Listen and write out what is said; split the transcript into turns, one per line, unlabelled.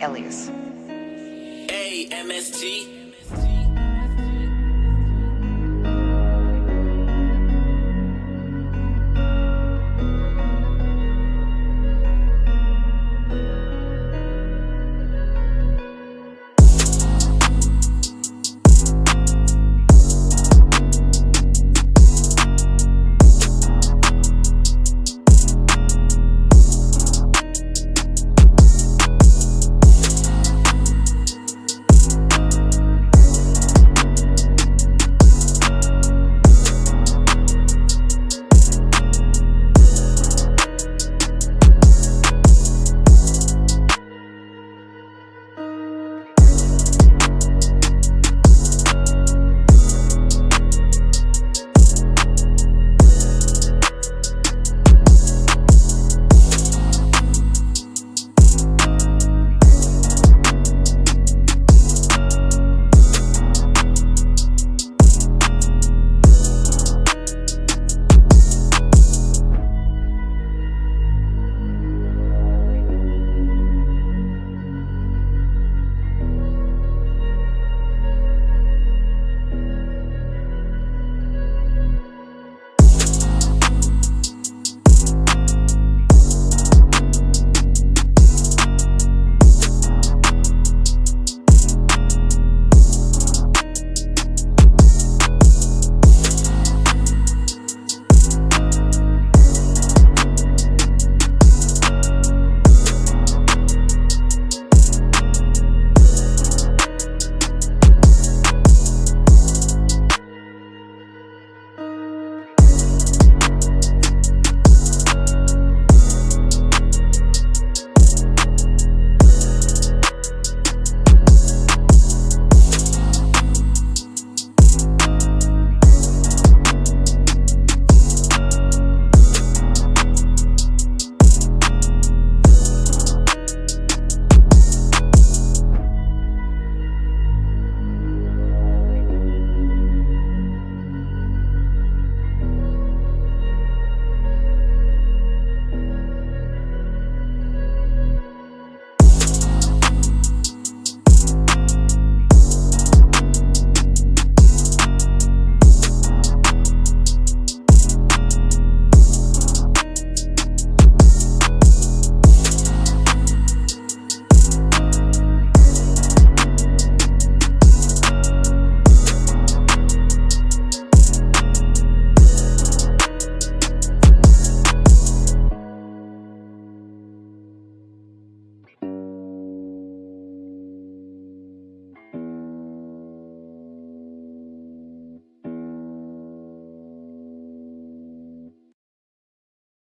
Elias.
A M S T.